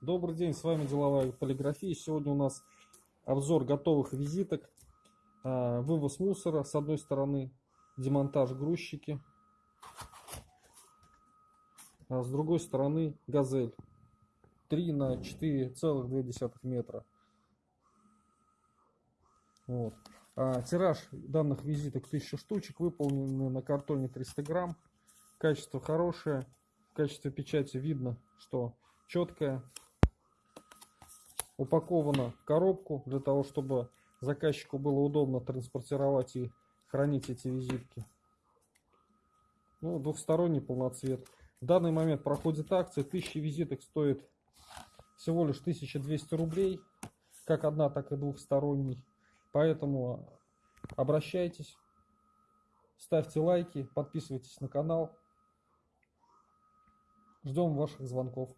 Добрый день, с вами Деловая полиграфия. Сегодня у нас обзор готовых визиток, а, вывоз мусора с одной стороны, демонтаж грузчики, а с другой стороны газель 3 на 4,2 метра. Вот. А, тираж данных визиток 1000 штучек, выполнены на картоне 300 грамм. Качество хорошее, в качестве печати видно, что четкое. Упаковано в коробку для того, чтобы заказчику было удобно транспортировать и хранить эти визитки. Ну, двухсторонний полноцвет. В данный момент проходит акция. 1000 визиток стоит всего лишь 1200 рублей. Как одна, так и двухсторонний. Поэтому обращайтесь, ставьте лайки, подписывайтесь на канал. Ждем ваших звонков.